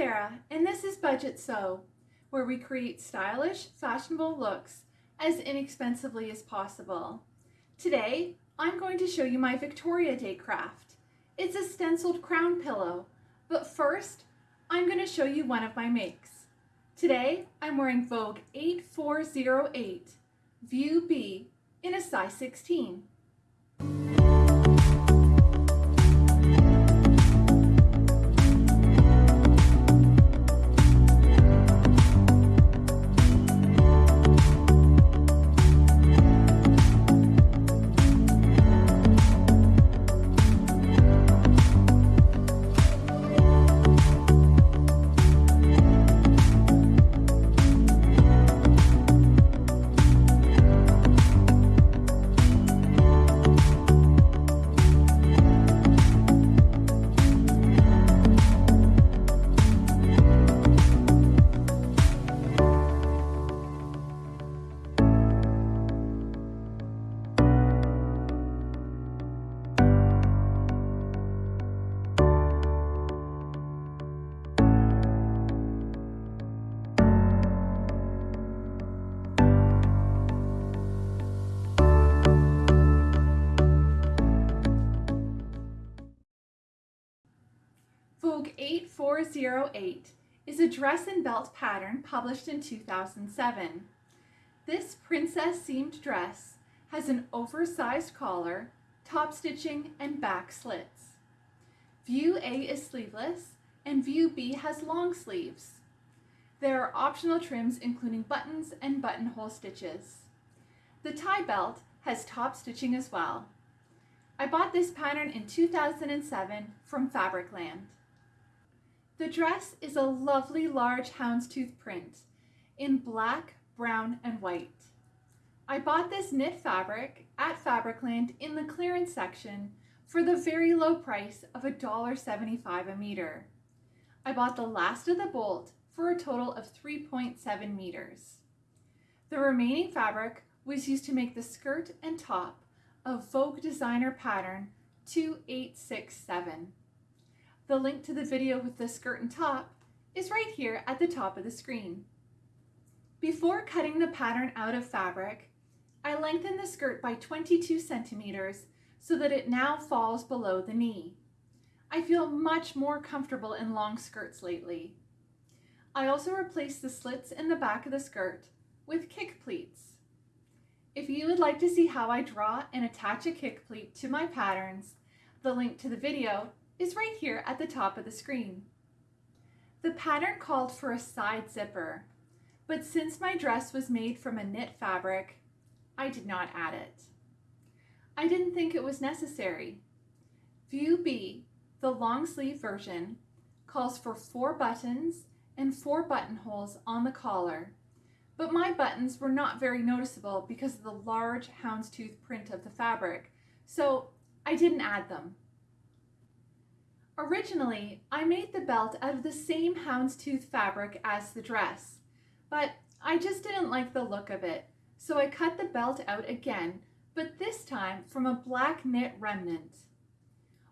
Sarah, and this is Budget Sew, where we create stylish, fashionable looks as inexpensively as possible. Today, I'm going to show you my Victoria Day craft. It's a stenciled crown pillow, but first, I'm going to show you one of my makes. Today, I'm wearing Vogue 8408 View B in a size 16. Vogue 8408 is a dress and belt pattern published in 2007. This princess seamed dress has an oversized collar, top stitching, and back slits. View A is sleeveless and View B has long sleeves. There are optional trims including buttons and buttonhole stitches. The tie belt has top stitching as well. I bought this pattern in 2007 from Fabricland. The dress is a lovely large houndstooth print in black, brown, and white. I bought this knit fabric at Fabricland in the clearance section for the very low price of $1.75 a meter. I bought the last of the bolt for a total of 3.7 meters. The remaining fabric was used to make the skirt and top of Vogue designer pattern 2867. The link to the video with the skirt and top is right here at the top of the screen. Before cutting the pattern out of fabric, I lengthen the skirt by 22 centimeters so that it now falls below the knee. I feel much more comfortable in long skirts lately. I also replaced the slits in the back of the skirt with kick pleats. If you would like to see how I draw and attach a kick pleat to my patterns, the link to the video is right here at the top of the screen. The pattern called for a side zipper, but since my dress was made from a knit fabric, I did not add it. I didn't think it was necessary. View B, the long sleeve version, calls for four buttons and four buttonholes on the collar, but my buttons were not very noticeable because of the large houndstooth print of the fabric, so I didn't add them. Originally, I made the belt out of the same houndstooth fabric as the dress, but I just didn't like the look of it, so I cut the belt out again, but this time from a black knit remnant.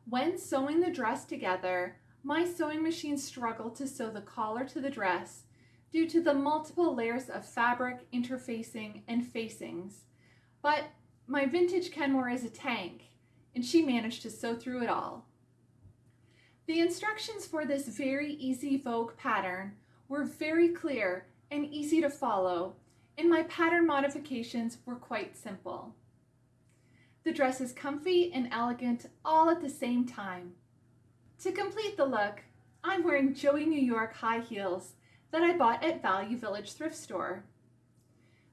When sewing the dress together, my sewing machine struggled to sew the collar to the dress due to the multiple layers of fabric, interfacing, and facings. But my vintage Kenmore is a tank, and she managed to sew through it all. The instructions for this very easy Vogue pattern were very clear and easy to follow, and my pattern modifications were quite simple. The dress is comfy and elegant all at the same time. To complete the look, I'm wearing Joey New York high heels that I bought at Value Village thrift store.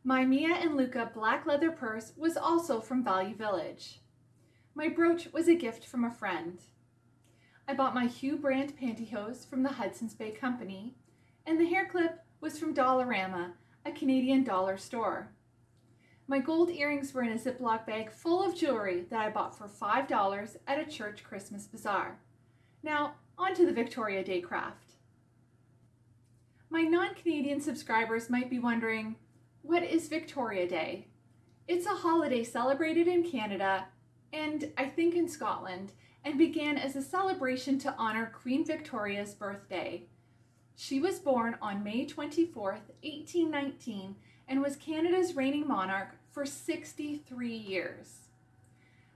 My Mia and Luca black leather purse was also from Value Village. My brooch was a gift from a friend. I bought my Hue brand pantyhose from the Hudson's Bay Company, and the hair clip was from Dollarama, a Canadian dollar store. My gold earrings were in a Ziploc bag full of jewelry that I bought for $5 at a church Christmas bazaar. Now, on to the Victoria Day craft. My non-Canadian subscribers might be wondering, what is Victoria Day? It's a holiday celebrated in Canada and I think in Scotland and began as a celebration to honor Queen Victoria's birthday. She was born on May 24, 1819, and was Canada's reigning monarch for 63 years.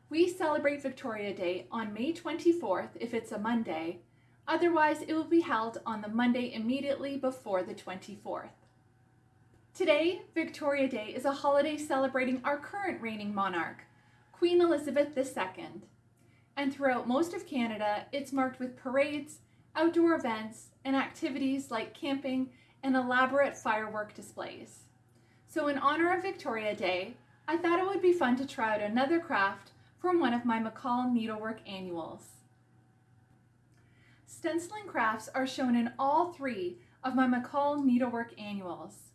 We celebrate Victoria Day on May 24th if it's a Monday, otherwise, it will be held on the Monday immediately before the 24th. Today, Victoria Day is a holiday celebrating our current reigning monarch, Queen Elizabeth II. And throughout most of Canada, it's marked with parades, outdoor events, and activities like camping and elaborate firework displays. So in honor of Victoria Day, I thought it would be fun to try out another craft from one of my McCall Needlework annuals. Stenciling crafts are shown in all three of my McCall Needlework annuals.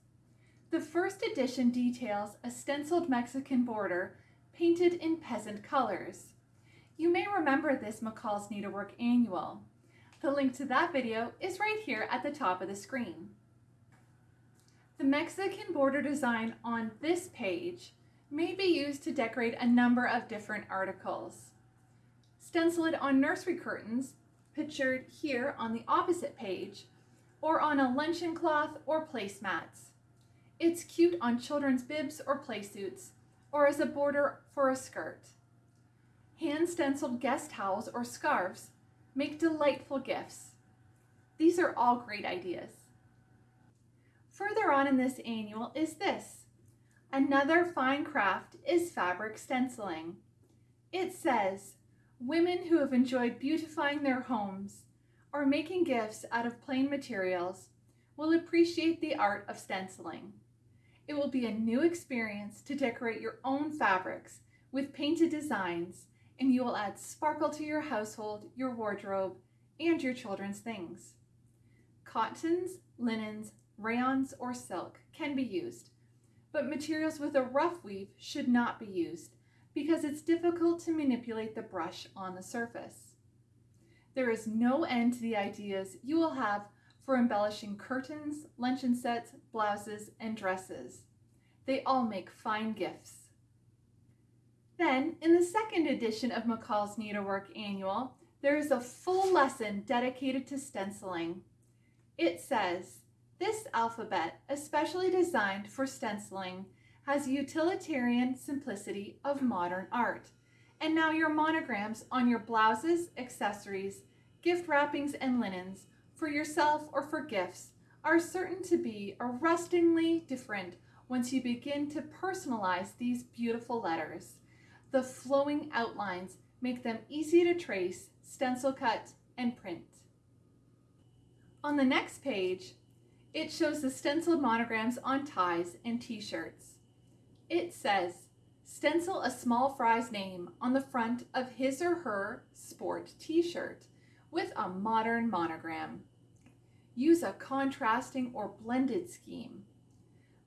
The first edition details a stenciled Mexican border painted in peasant colors. You may remember this McCall's Needlework annual. The link to that video is right here at the top of the screen. The Mexican border design on this page may be used to decorate a number of different articles. Stencil it on nursery curtains, pictured here on the opposite page, or on a luncheon cloth or placemats. It's cute on children's bibs or playsuits, or as a border for a skirt. Hand stenciled guest towels or scarves make delightful gifts. These are all great ideas. Further on in this annual is this. Another fine craft is fabric stenciling. It says, women who have enjoyed beautifying their homes or making gifts out of plain materials will appreciate the art of stenciling. It will be a new experience to decorate your own fabrics with painted designs and you will add sparkle to your household, your wardrobe, and your children's things. Cottons, linens, rayons, or silk can be used, but materials with a rough weave should not be used because it's difficult to manipulate the brush on the surface. There is no end to the ideas you will have for embellishing curtains, luncheon sets, blouses, and dresses. They all make fine gifts. Then, in the second edition of McCall's Needlework Annual, there is a full lesson dedicated to stenciling. It says, this alphabet, especially designed for stenciling, has utilitarian simplicity of modern art. And now your monograms on your blouses, accessories, gift wrappings, and linens for yourself or for gifts are certain to be arrestingly different once you begin to personalize these beautiful letters. The flowing outlines make them easy to trace, stencil cut, and print. On the next page, it shows the stenciled monograms on ties and t-shirts. It says, stencil a small fry's name on the front of his or her sport t-shirt with a modern monogram. Use a contrasting or blended scheme.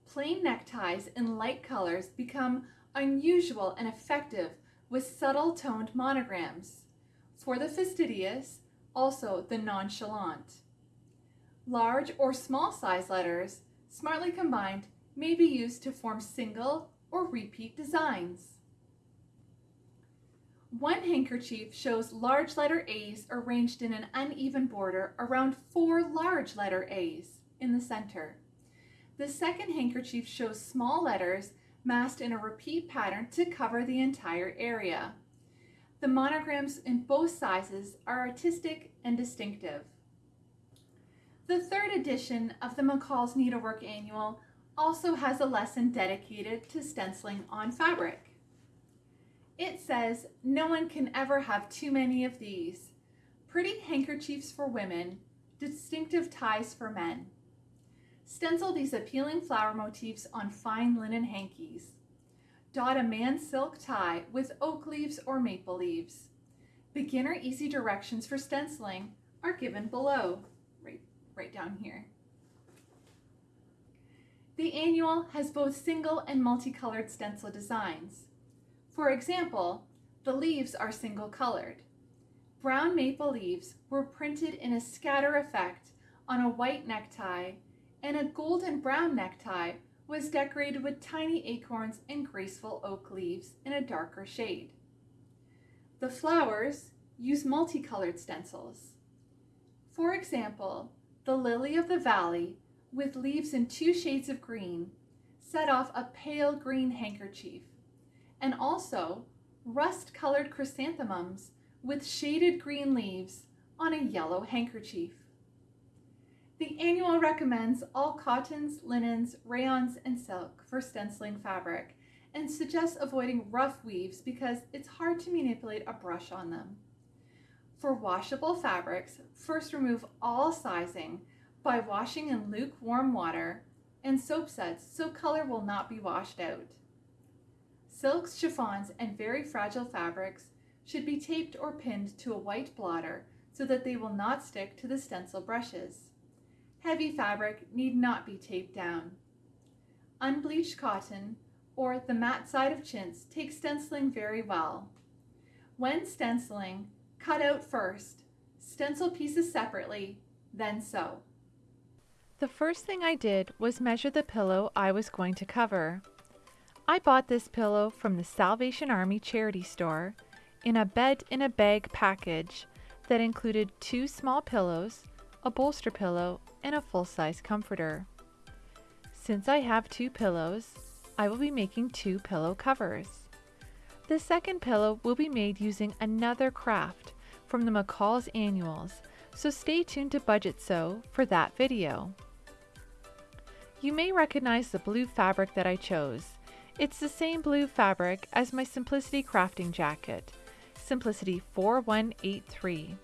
Plain neckties in light colors become unusual and effective with subtle toned monograms. For the fastidious, also the nonchalant. Large or small size letters, smartly combined, may be used to form single or repeat designs. One handkerchief shows large letter A's arranged in an uneven border around four large letter A's in the center. The second handkerchief shows small letters massed in a repeat pattern to cover the entire area. The monograms in both sizes are artistic and distinctive. The third edition of the McCall's Needlework Annual also has a lesson dedicated to stenciling on fabric. It says, no one can ever have too many of these. Pretty handkerchiefs for women, distinctive ties for men. Stencil these appealing flower motifs on fine linen hankies. Dot a man's silk tie with oak leaves or maple leaves. Beginner easy directions for stenciling are given below, right, right down here. The annual has both single and multicolored stencil designs. For example, the leaves are single colored. Brown maple leaves were printed in a scatter effect on a white necktie and a golden brown necktie was decorated with tiny acorns and graceful oak leaves in a darker shade. The flowers use multicolored stencils. For example, the lily of the valley, with leaves in two shades of green, set off a pale green handkerchief, and also rust-colored chrysanthemums with shaded green leaves on a yellow handkerchief. The annual recommends all cottons, linens, rayons, and silk for stenciling fabric and suggests avoiding rough weaves because it's hard to manipulate a brush on them. For washable fabrics, first remove all sizing by washing in lukewarm water and soap suds so color will not be washed out. Silks, chiffons, and very fragile fabrics should be taped or pinned to a white blotter so that they will not stick to the stencil brushes. Heavy fabric need not be taped down. Unbleached cotton or the matte side of chintz take stenciling very well. When stenciling, cut out first, stencil pieces separately, then sew. The first thing I did was measure the pillow I was going to cover. I bought this pillow from the Salvation Army charity store in a bed in a bag package that included two small pillows, a bolster pillow, and a full-size comforter. Since I have two pillows, I will be making two pillow covers. The second pillow will be made using another craft from the McCall's Annuals, so stay tuned to Budget Sew for that video. You may recognize the blue fabric that I chose. It's the same blue fabric as my Simplicity crafting jacket, Simplicity 4183.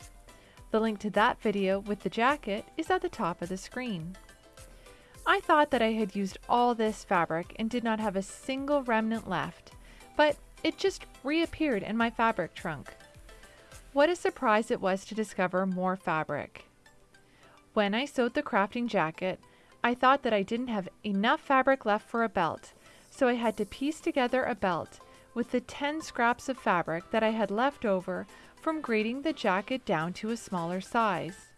The link to that video with the jacket is at the top of the screen. I thought that I had used all this fabric and did not have a single remnant left, but it just reappeared in my fabric trunk. What a surprise it was to discover more fabric. When I sewed the crafting jacket, I thought that I didn't have enough fabric left for a belt, so I had to piece together a belt with the 10 scraps of fabric that I had left over from grading the jacket down to a smaller size.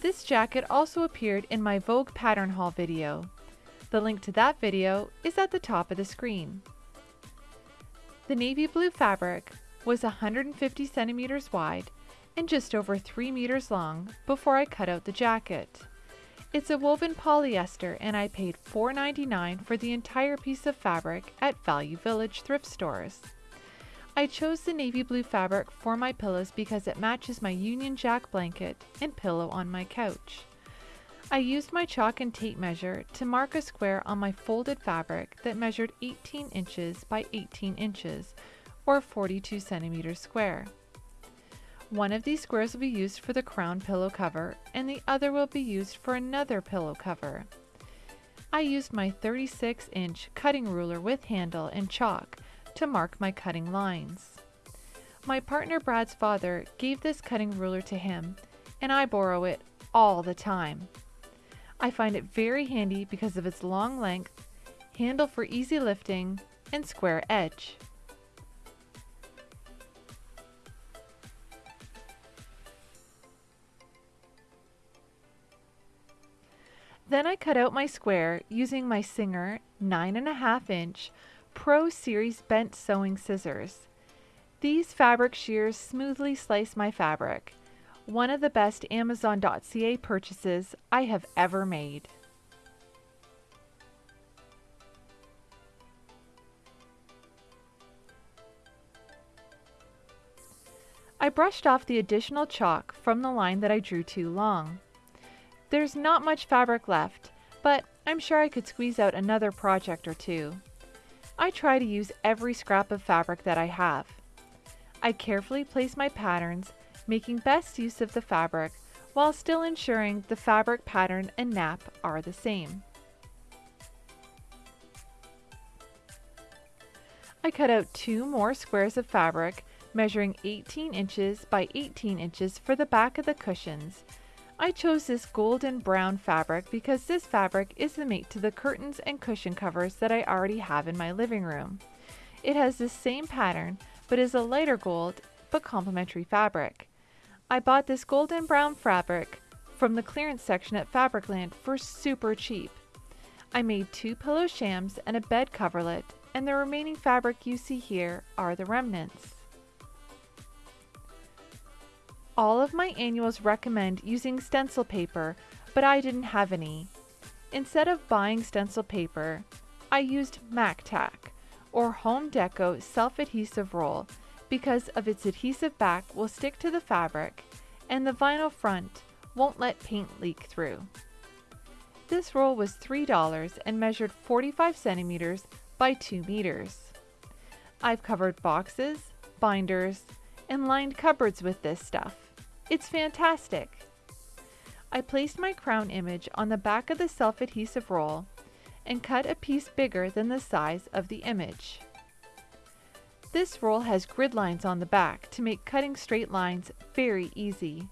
This jacket also appeared in my Vogue pattern haul video. The link to that video is at the top of the screen. The navy blue fabric was 150 centimeters wide and just over 3 meters long before I cut out the jacket. It's a woven polyester and I paid $4.99 for the entire piece of fabric at Value Village thrift stores. I chose the navy blue fabric for my pillows because it matches my Union Jack blanket and pillow on my couch. I used my chalk and tape measure to mark a square on my folded fabric that measured 18 inches by 18 inches or 42 centimeters square. One of these squares will be used for the crown pillow cover and the other will be used for another pillow cover. I used my 36 inch cutting ruler with handle and chalk to mark my cutting lines. My partner Brad's father gave this cutting ruler to him and I borrow it all the time. I find it very handy because of its long length, handle for easy lifting, and square edge. Then I cut out my square using my Singer 9.5 inch Pro Series bent sewing scissors. These fabric shears smoothly slice my fabric. One of the best Amazon.ca purchases I have ever made. I brushed off the additional chalk from the line that I drew too long. There's not much fabric left, but I'm sure I could squeeze out another project or two. I try to use every scrap of fabric that I have. I carefully place my patterns, making best use of the fabric while still ensuring the fabric pattern and nap are the same. I cut out two more squares of fabric measuring 18 inches by 18 inches for the back of the cushions I chose this golden brown fabric because this fabric is the mate to the curtains and cushion covers that I already have in my living room. It has the same pattern, but is a lighter gold, but complementary fabric. I bought this golden brown fabric from the clearance section at Fabricland for super cheap. I made two pillow shams and a bed coverlet, and the remaining fabric you see here are the remnants. All of my annuals recommend using stencil paper, but I didn't have any. Instead of buying stencil paper, I used MacTac or Home Deco self-adhesive roll because of its adhesive back will stick to the fabric and the vinyl front won't let paint leak through. This roll was $3 and measured 45 centimeters by 2 meters. I've covered boxes, binders, and lined cupboards with this stuff. It's fantastic. I placed my crown image on the back of the self-adhesive roll and cut a piece bigger than the size of the image. This roll has grid lines on the back to make cutting straight lines very easy.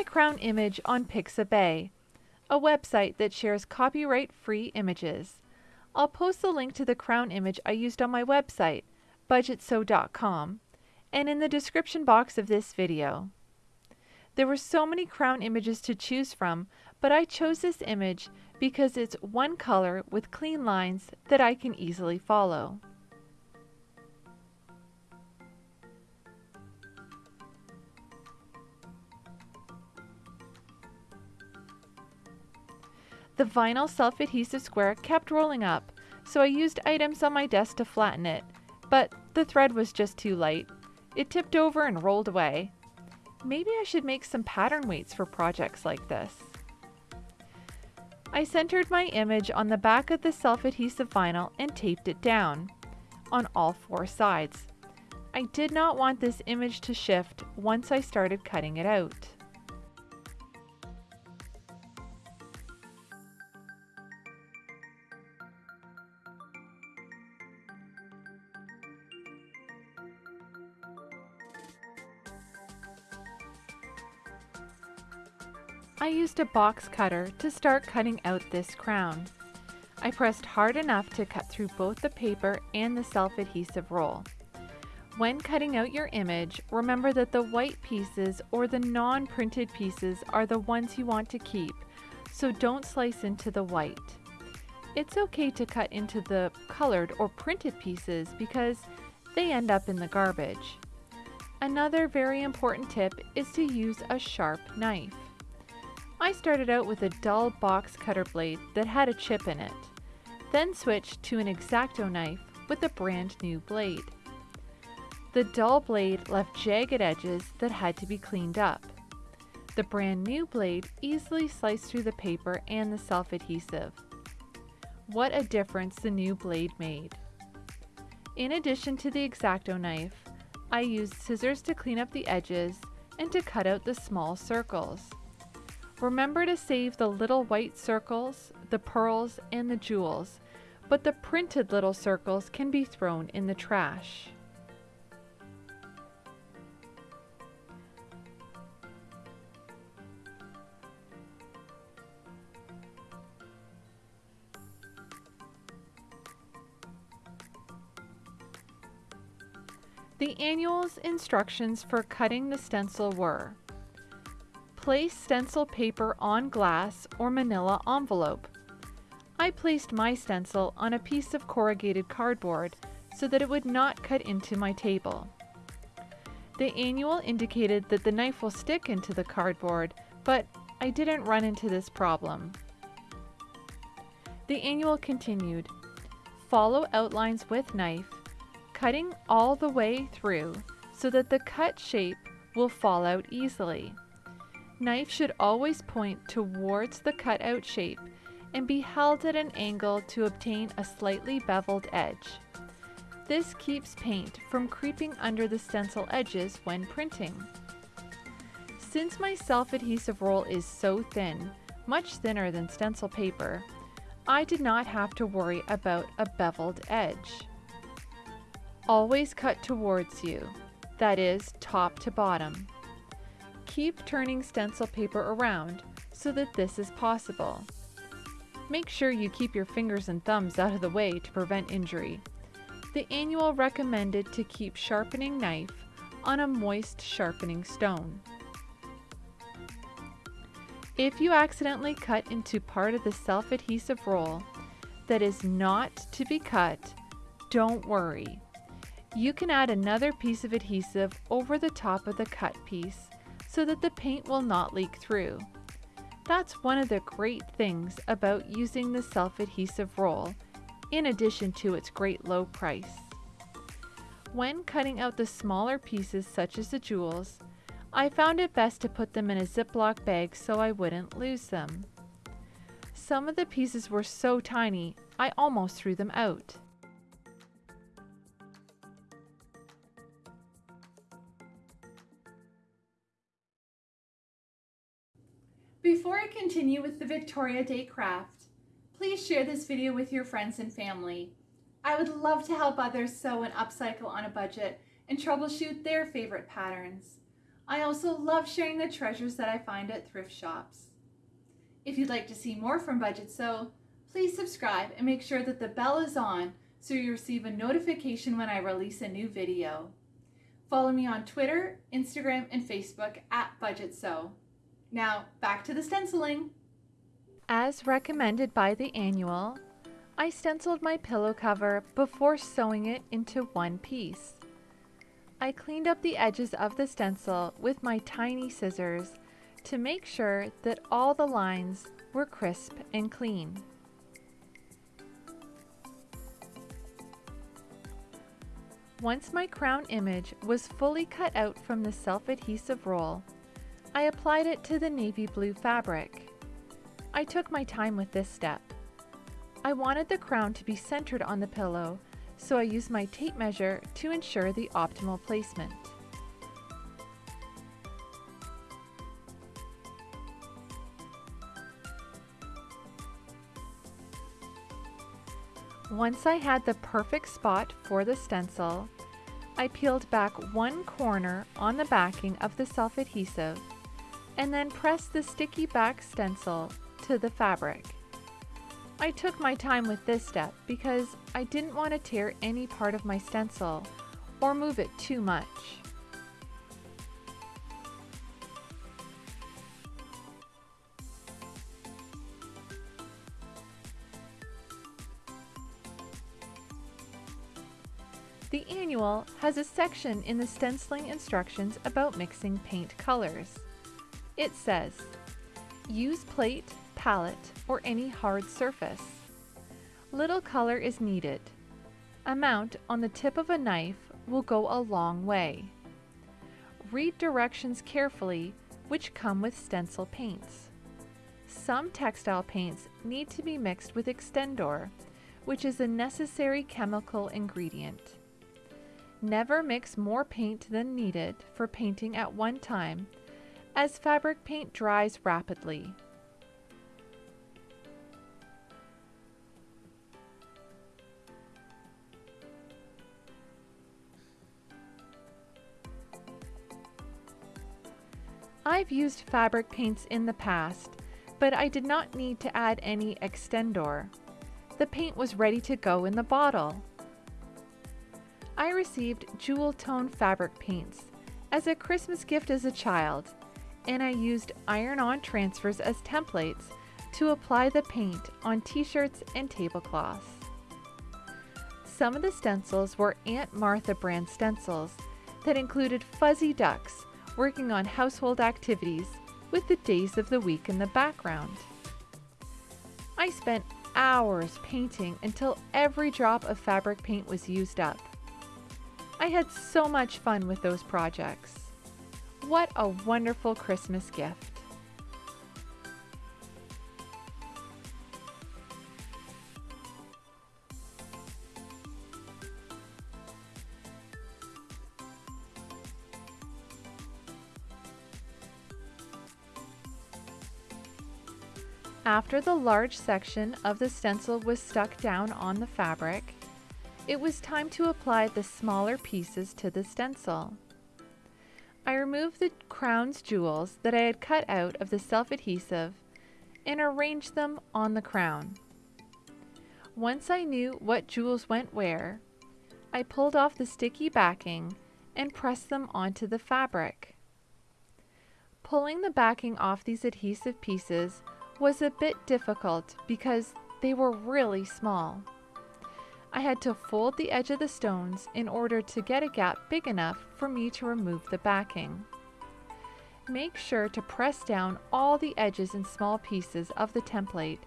My crown image on Pixabay, a website that shares copyright-free images. I'll post the link to the crown image I used on my website, budgetsew.com, and in the description box of this video. There were so many crown images to choose from, but I chose this image because it's one color with clean lines that I can easily follow. The vinyl self-adhesive square kept rolling up, so I used items on my desk to flatten it, but the thread was just too light. It tipped over and rolled away. Maybe I should make some pattern weights for projects like this. I centered my image on the back of the self-adhesive vinyl and taped it down on all four sides. I did not want this image to shift once I started cutting it out. A box cutter to start cutting out this crown. I pressed hard enough to cut through both the paper and the self-adhesive roll. When cutting out your image, remember that the white pieces or the non-printed pieces are the ones you want to keep, so don't slice into the white. It's okay to cut into the colored or printed pieces because they end up in the garbage. Another very important tip is to use a sharp knife. I started out with a dull box cutter blade that had a chip in it, then switched to an X-Acto knife with a brand new blade. The dull blade left jagged edges that had to be cleaned up. The brand new blade easily sliced through the paper and the self-adhesive. What a difference the new blade made. In addition to the X-Acto knife, I used scissors to clean up the edges and to cut out the small circles. Remember to save the little white circles, the pearls, and the jewels, but the printed little circles can be thrown in the trash. The annual's instructions for cutting the stencil were Place stencil paper on glass or manila envelope. I placed my stencil on a piece of corrugated cardboard so that it would not cut into my table. The annual indicated that the knife will stick into the cardboard, but I didn't run into this problem. The annual continued, follow outlines with knife, cutting all the way through so that the cut shape will fall out easily. Knife should always point towards the cutout shape and be held at an angle to obtain a slightly beveled edge. This keeps paint from creeping under the stencil edges when printing. Since my self-adhesive roll is so thin, much thinner than stencil paper, I did not have to worry about a beveled edge. Always cut towards you, that is, top to bottom. Keep turning stencil paper around so that this is possible. Make sure you keep your fingers and thumbs out of the way to prevent injury. The annual recommended to keep sharpening knife on a moist sharpening stone. If you accidentally cut into part of the self-adhesive roll that is not to be cut, don't worry. You can add another piece of adhesive over the top of the cut piece so that the paint will not leak through. That's one of the great things about using the self-adhesive roll, in addition to its great low price. When cutting out the smaller pieces such as the jewels, I found it best to put them in a Ziploc bag so I wouldn't lose them. Some of the pieces were so tiny, I almost threw them out. Before I continue with the Victoria Day craft, please share this video with your friends and family. I would love to help others sew and upcycle on a budget and troubleshoot their favorite patterns. I also love sharing the treasures that I find at thrift shops. If you'd like to see more from Budget Sew, please subscribe and make sure that the bell is on so you receive a notification when I release a new video. Follow me on Twitter, Instagram, and Facebook at Budget Sew. Now, back to the stenciling. As recommended by the annual, I stenciled my pillow cover before sewing it into one piece. I cleaned up the edges of the stencil with my tiny scissors to make sure that all the lines were crisp and clean. Once my crown image was fully cut out from the self-adhesive roll, I applied it to the navy blue fabric. I took my time with this step. I wanted the crown to be centered on the pillow, so I used my tape measure to ensure the optimal placement. Once I had the perfect spot for the stencil, I peeled back one corner on the backing of the self-adhesive and then press the sticky back stencil to the fabric. I took my time with this step because I didn't want to tear any part of my stencil or move it too much. The annual has a section in the stenciling instructions about mixing paint colors. It says, use plate, palette, or any hard surface. Little color is needed. Amount on the tip of a knife will go a long way. Read directions carefully which come with stencil paints. Some textile paints need to be mixed with Extendor, which is a necessary chemical ingredient. Never mix more paint than needed for painting at one time, as fabric paint dries rapidly. I've used fabric paints in the past, but I did not need to add any Extendor. The paint was ready to go in the bottle. I received jewel tone fabric paints as a Christmas gift as a child, and I used iron-on transfers as templates to apply the paint on t-shirts and tablecloths. Some of the stencils were Aunt Martha brand stencils that included fuzzy ducks working on household activities with the days of the week in the background. I spent hours painting until every drop of fabric paint was used up. I had so much fun with those projects. What a wonderful Christmas gift. After the large section of the stencil was stuck down on the fabric, it was time to apply the smaller pieces to the stencil. I removed the crown's jewels that I had cut out of the self-adhesive and arranged them on the crown. Once I knew what jewels went where, I pulled off the sticky backing and pressed them onto the fabric. Pulling the backing off these adhesive pieces was a bit difficult because they were really small. I had to fold the edge of the stones in order to get a gap big enough for me to remove the backing. Make sure to press down all the edges and small pieces of the template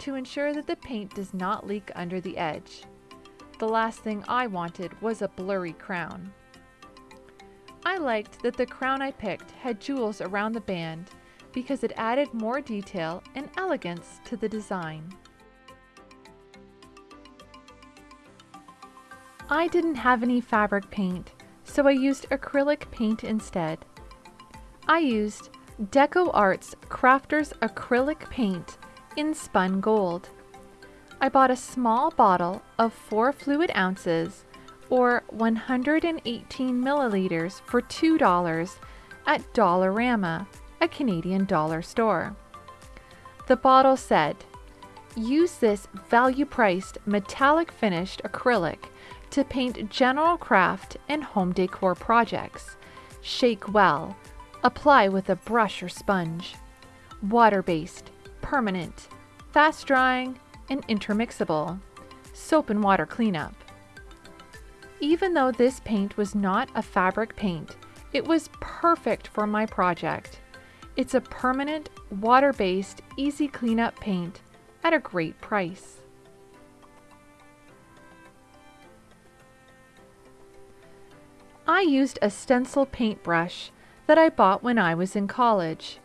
to ensure that the paint does not leak under the edge. The last thing I wanted was a blurry crown. I liked that the crown I picked had jewels around the band because it added more detail and elegance to the design. I didn't have any fabric paint, so I used acrylic paint instead. I used Deco Arts Crafters Acrylic Paint in Spun Gold. I bought a small bottle of 4 fluid ounces or 118 milliliters for $2 at Dollarama, a Canadian dollar store. The bottle said, Use this value priced metallic finished acrylic to paint general craft and home decor projects. Shake well. Apply with a brush or sponge. Water based, permanent, fast drying, and intermixable. Soap and water cleanup. Even though this paint was not a fabric paint, it was perfect for my project. It's a permanent, water-based, easy cleanup paint at a great price. I used a stencil paintbrush that I bought when I was in college.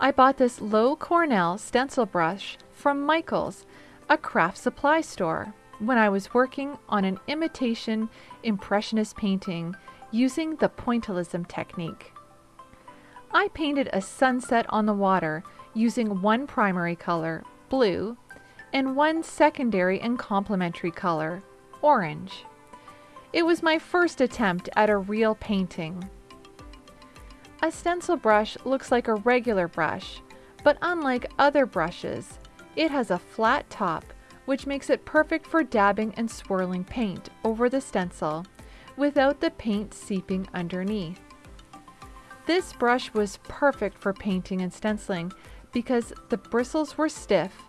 I bought this Loew-Cornell stencil brush from Michaels, a craft supply store, when I was working on an imitation impressionist painting using the pointillism technique. I painted a sunset on the water using one primary color, blue, and one secondary and complementary color, orange. It was my first attempt at a real painting. A stencil brush looks like a regular brush, but unlike other brushes, it has a flat top which makes it perfect for dabbing and swirling paint over the stencil without the paint seeping underneath. This brush was perfect for painting and stenciling because the bristles were stiff,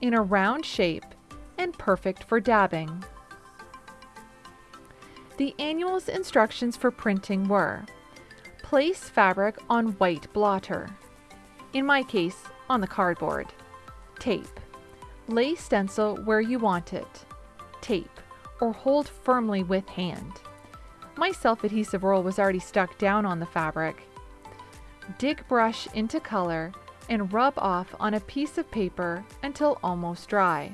in a round shape, and perfect for dabbing. The annual's instructions for printing were Place fabric on white blotter. In my case, on the cardboard. Tape. Lay stencil where you want it. Tape, or hold firmly with hand. My self-adhesive roll was already stuck down on the fabric. Dig brush into color and rub off on a piece of paper until almost dry.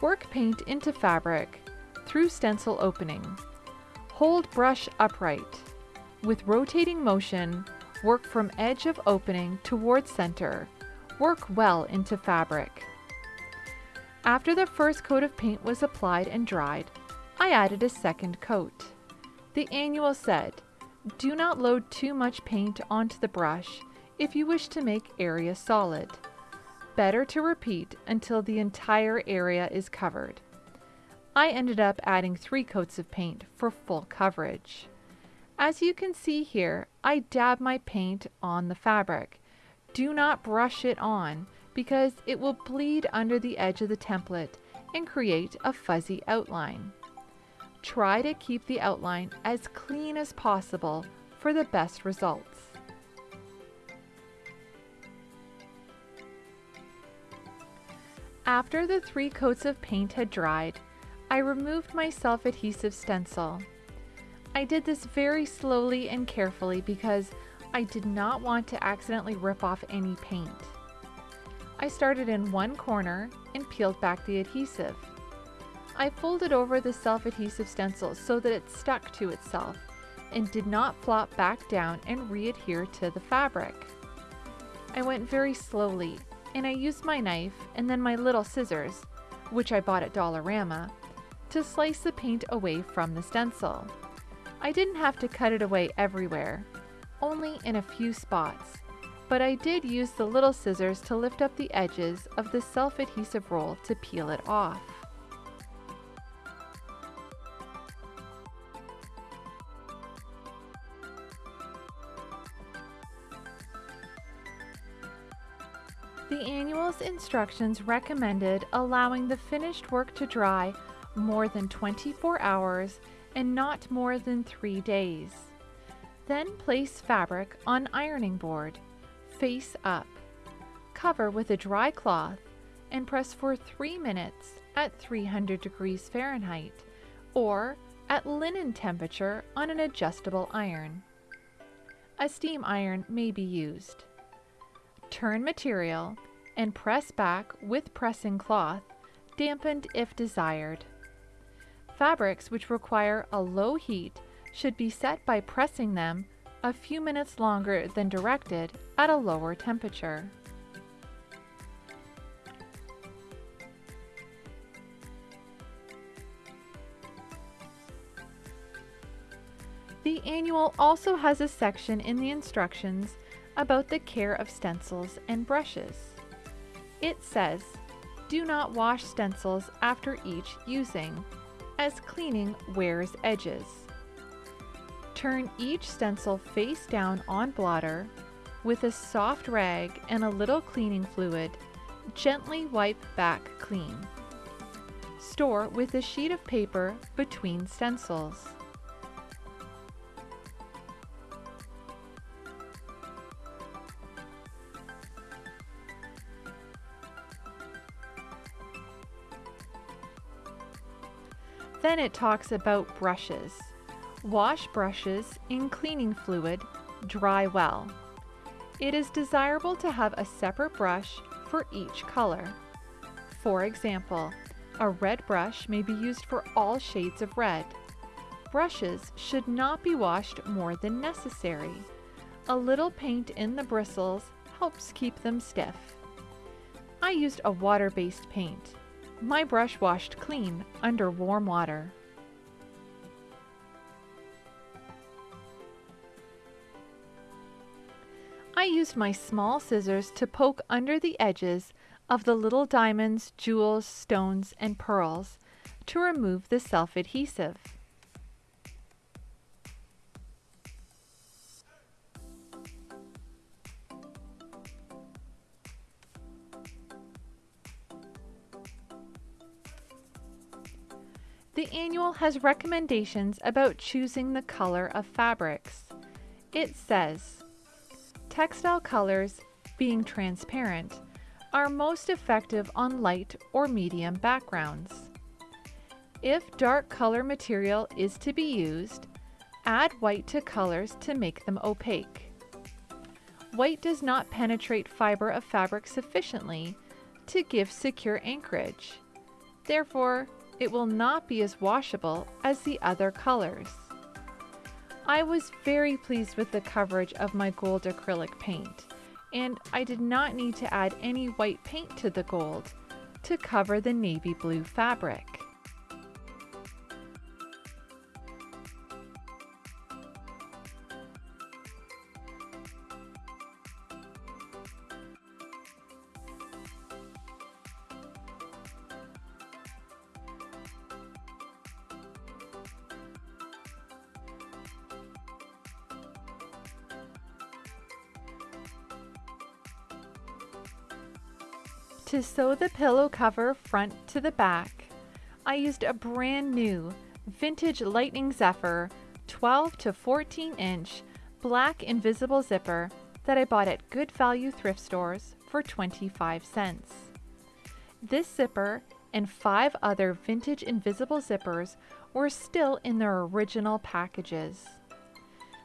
Work paint into fabric through stencil opening. Hold brush upright. With rotating motion, work from edge of opening towards center. Work well into fabric. After the first coat of paint was applied and dried, I added a second coat. The annual said, do not load too much paint onto the brush if you wish to make area solid. Better to repeat until the entire area is covered. I ended up adding three coats of paint for full coverage. As you can see here, I dab my paint on the fabric. Do not brush it on because it will bleed under the edge of the template and create a fuzzy outline. Try to keep the outline as clean as possible for the best results. After the three coats of paint had dried, I removed my self-adhesive stencil. I did this very slowly and carefully because I did not want to accidentally rip off any paint. I started in one corner and peeled back the adhesive. I folded over the self-adhesive stencil so that it stuck to itself and did not flop back down and re-adhere to the fabric. I went very slowly and I used my knife and then my little scissors, which I bought at Dollarama, to slice the paint away from the stencil. I didn't have to cut it away everywhere, only in a few spots, but I did use the little scissors to lift up the edges of the self-adhesive roll to peel it off. The annual's instructions recommended allowing the finished work to dry more than 24 hours and not more than 3 days. Then place fabric on ironing board, face up. Cover with a dry cloth and press for 3 minutes at 300 degrees Fahrenheit or at linen temperature on an adjustable iron. A steam iron may be used. Turn material and press back with pressing cloth, dampened if desired. Fabrics which require a low heat should be set by pressing them a few minutes longer than directed at a lower temperature. The annual also has a section in the instructions about the care of stencils and brushes. It says, do not wash stencils after each using, as cleaning wears edges. Turn each stencil face down on blotter with a soft rag and a little cleaning fluid. Gently wipe back clean. Store with a sheet of paper between stencils. Then it talks about brushes. Wash brushes in cleaning fluid, dry well. It is desirable to have a separate brush for each color. For example, a red brush may be used for all shades of red. Brushes should not be washed more than necessary. A little paint in the bristles helps keep them stiff. I used a water-based paint. My brush washed clean under warm water. I used my small scissors to poke under the edges of the little diamonds, jewels, stones, and pearls to remove the self-adhesive. Annual has recommendations about choosing the color of fabrics. It says, textile colors, being transparent, are most effective on light or medium backgrounds. If dark color material is to be used, add white to colors to make them opaque. White does not penetrate fiber of fabric sufficiently to give secure anchorage. Therefore, it will not be as washable as the other colors. I was very pleased with the coverage of my gold acrylic paint, and I did not need to add any white paint to the gold to cover the navy blue fabric. Sew the pillow cover front to the back, I used a brand new vintage Lightning Zephyr 12 to 14 inch black invisible zipper that I bought at good value thrift stores for 25 cents. This zipper and five other vintage invisible zippers were still in their original packages.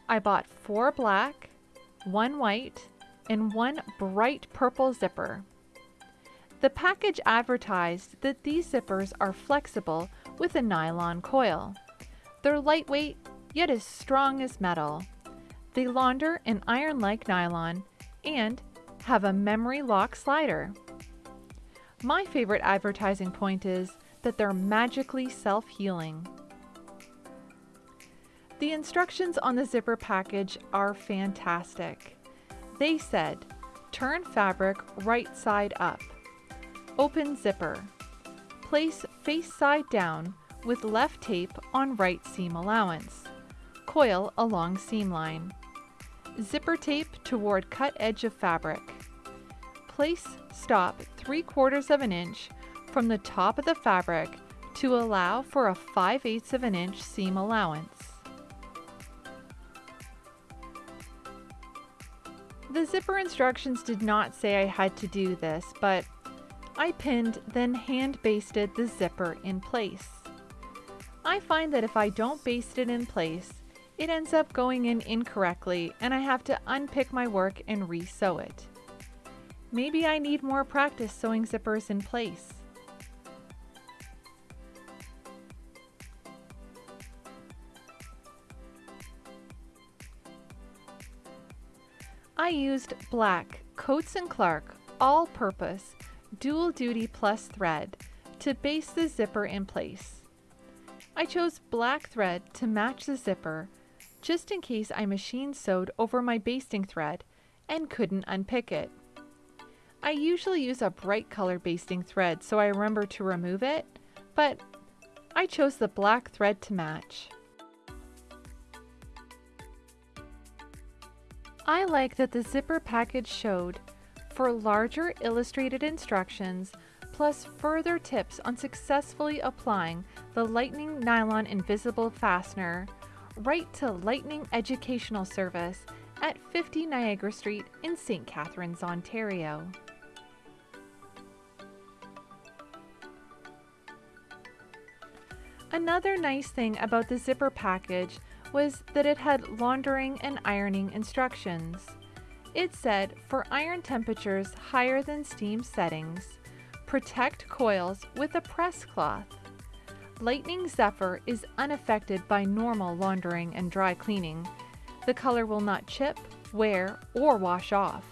I bought four black, one white, and one bright purple zipper. The package advertised that these zippers are flexible with a nylon coil. They're lightweight, yet as strong as metal. They launder in iron-like nylon and have a memory lock slider. My favorite advertising point is that they're magically self-healing. The instructions on the zipper package are fantastic. They said, turn fabric right side up. Open zipper. Place face side down with left tape on right seam allowance. Coil along seam line. Zipper tape toward cut edge of fabric. place stop 3 quarters of an inch from the top of the fabric to allow for a 5 eighths of an inch seam allowance. The zipper instructions did not say I had to do this, but I pinned then hand basted the zipper in place. I find that if I don't baste it in place, it ends up going in incorrectly and I have to unpick my work and re-sew it. Maybe I need more practice sewing zippers in place. I used black Coats & Clark all-purpose dual duty plus thread to baste the zipper in place. I chose black thread to match the zipper just in case I machine sewed over my basting thread and couldn't unpick it. I usually use a bright color basting thread so I remember to remove it, but I chose the black thread to match. I like that the zipper package showed for larger illustrated instructions plus further tips on successfully applying the Lightning Nylon Invisible Fastener write to Lightning Educational Service at 50 Niagara Street in St. Catharines, Ontario. Another nice thing about the zipper package was that it had laundering and ironing instructions. It said for iron temperatures higher than steam settings, protect coils with a press cloth. Lightning Zephyr is unaffected by normal laundering and dry cleaning. The color will not chip, wear, or wash off.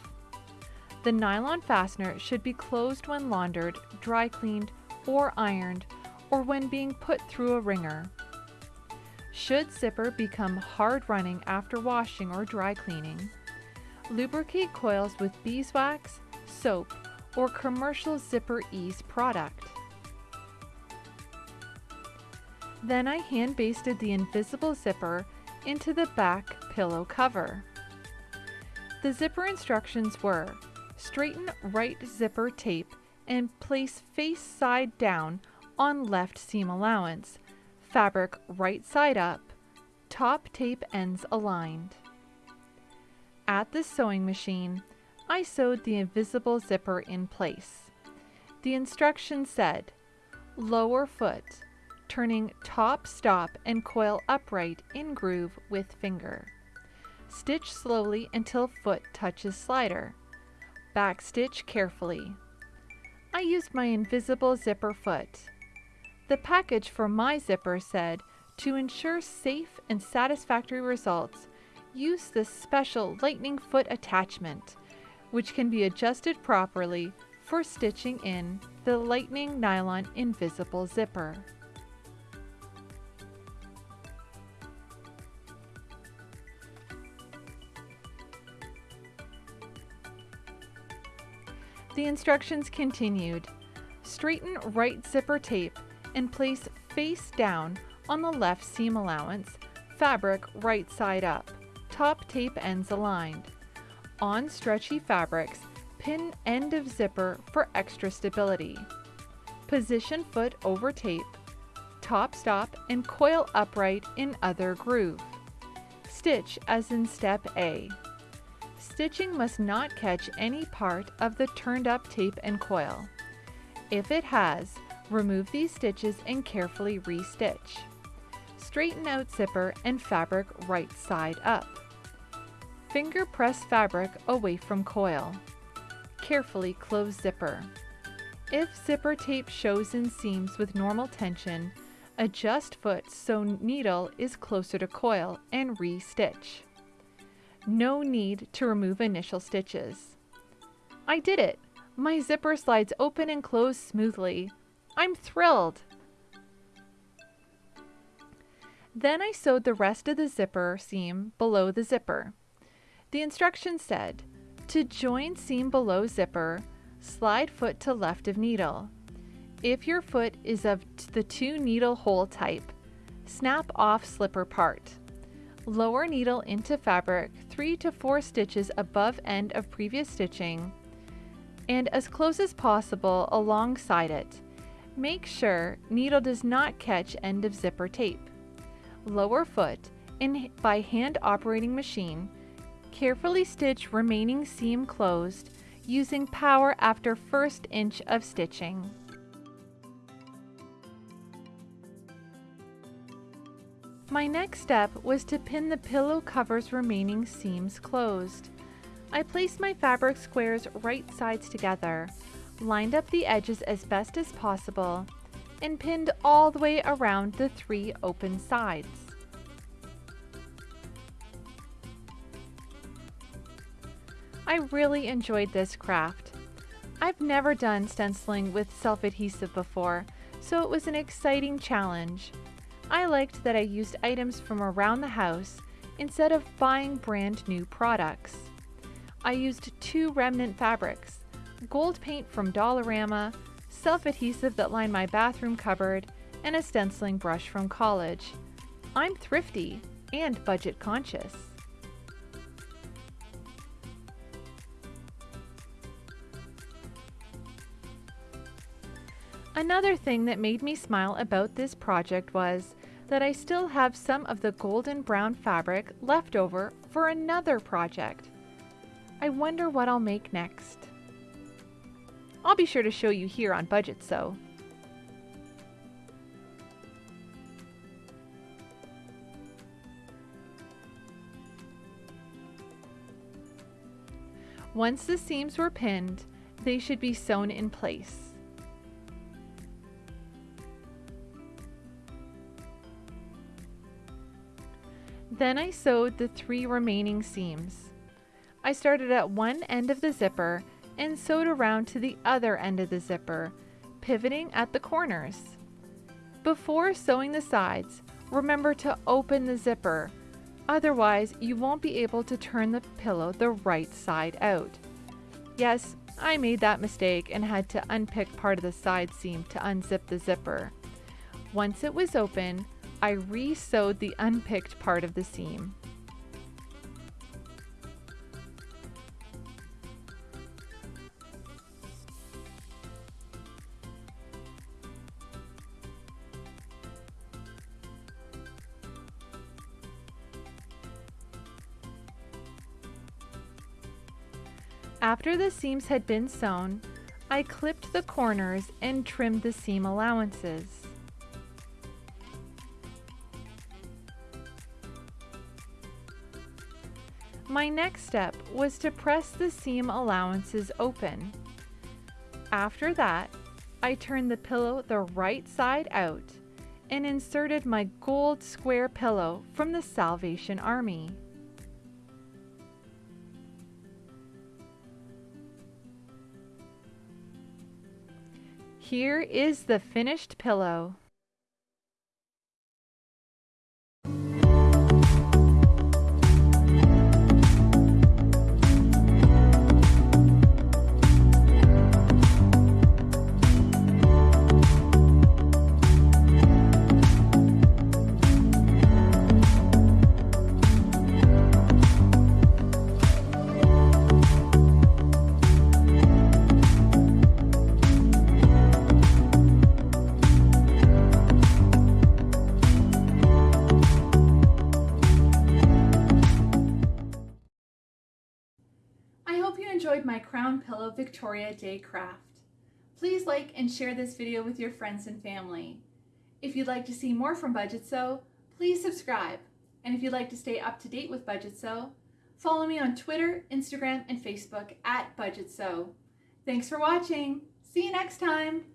The nylon fastener should be closed when laundered, dry cleaned, or ironed, or when being put through a wringer. Should zipper become hard running after washing or dry cleaning, lubricate coils with beeswax, soap, or commercial Zipper Ease product. Then I hand basted the invisible zipper into the back pillow cover. The zipper instructions were straighten right zipper tape and place face side down on left seam allowance fabric right side up, top tape ends aligned. At the sewing machine, I sewed the invisible zipper in place. The instructions said, lower foot, turning top stop and coil upright in groove with finger. Stitch slowly until foot touches slider. Back stitch carefully. I used my invisible zipper foot. The package for my zipper said, to ensure safe and satisfactory results, use this special lightning foot attachment, which can be adjusted properly for stitching in the lightning nylon invisible zipper. The instructions continued. Straighten right zipper tape and place face down on the left seam allowance, fabric right side up, top tape ends aligned. On stretchy fabrics, pin end of zipper for extra stability. Position foot over tape, top stop and coil upright in other groove. Stitch as in step A. Stitching must not catch any part of the turned up tape and coil. If it has, Remove these stitches and carefully re-stitch. Straighten out zipper and fabric right side up. Finger press fabric away from coil. Carefully close zipper. If zipper tape shows in seams with normal tension, adjust foot so needle is closer to coil and re-stitch. No need to remove initial stitches. I did it! My zipper slides open and close smoothly. I'm thrilled. Then I sewed the rest of the zipper seam below the zipper. The instructions said, to join seam below zipper, slide foot to left of needle. If your foot is of the two needle hole type, snap off slipper part. Lower needle into fabric 3 to 4 stitches above end of previous stitching and as close as possible alongside it. Make sure needle does not catch end of zipper tape. Lower foot and by hand operating machine, carefully stitch remaining seam closed using power after first inch of stitching. My next step was to pin the pillow cover's remaining seams closed. I placed my fabric squares right sides together, lined up the edges as best as possible, and pinned all the way around the three open sides. I really enjoyed this craft. I've never done stenciling with self-adhesive before, so it was an exciting challenge. I liked that I used items from around the house instead of buying brand new products. I used two remnant fabrics, gold paint from Dollarama, self-adhesive that lined my bathroom cupboard, and a stenciling brush from college. I'm thrifty and budget conscious. Another thing that made me smile about this project was that I still have some of the golden brown fabric left over for another project. I wonder what I'll make next. I'll be sure to show you here on Budget Sew. Once the seams were pinned, they should be sewn in place. Then I sewed the three remaining seams. I started at one end of the zipper and sewed around to the other end of the zipper, pivoting at the corners. Before sewing the sides, remember to open the zipper, otherwise you won't be able to turn the pillow the right side out. Yes, I made that mistake and had to unpick part of the side seam to unzip the zipper. Once it was open, I re-sewed the unpicked part of the seam. After the seams had been sewn, I clipped the corners and trimmed the seam allowances. My next step was to press the seam allowances open. After that, I turned the pillow the right side out and inserted my gold square pillow from the Salvation Army. Here is the finished pillow. Victoria J. Craft. Please like and share this video with your friends and family. If you'd like to see more from Budget Sew, please subscribe. And if you'd like to stay up to date with Budget Sew, follow me on Twitter, Instagram, and Facebook at Budget Sew. Thanks for watching. See you next time.